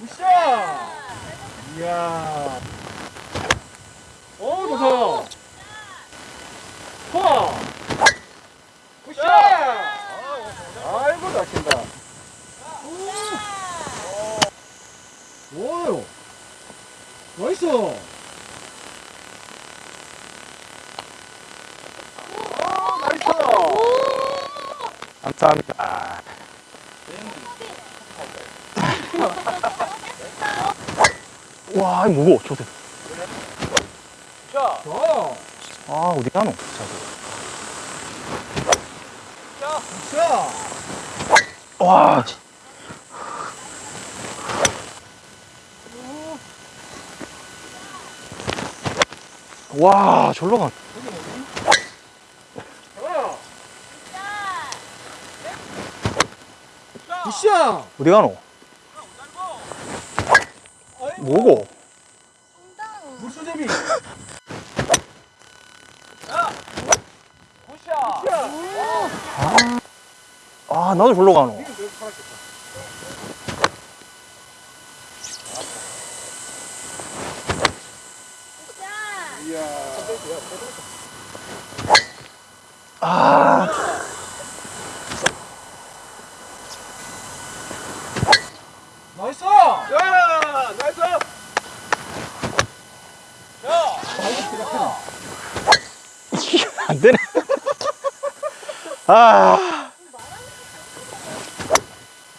굿샷! 이야. 어, 좋다. 파! 굿샷! 아이고, 잘 친다. 오! 오, 나이스! 감사합니다. 와, 이거 무거워, 저들. 자, 좋아요. 아, 어디 가노? 자꾸. 자, 와, 씨. 와, 절로 가. 굿샷! 어디 가노? 뭐고? 물수제비. 아, 나도 절로 가노. 아, 나이스! 야, 나이스! 야, 이게 안 되네. 아,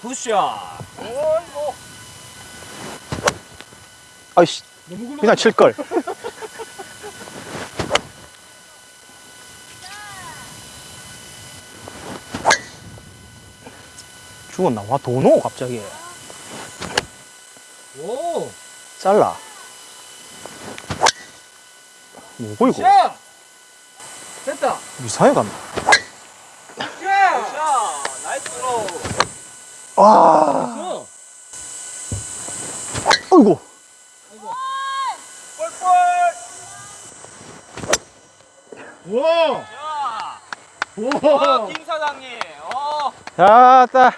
굿샷. 아이씨. 그냥 칠걸. 죽었나? 와, 도노, 갑자기. 오, 잘라. 뭐고, 이거? 샷! 됐다. 이상하게 갔네. 샷! 나이스 드로우. 와, 어. 어이구. 와! 야, 와! 김 사장님, 어, 자, 따.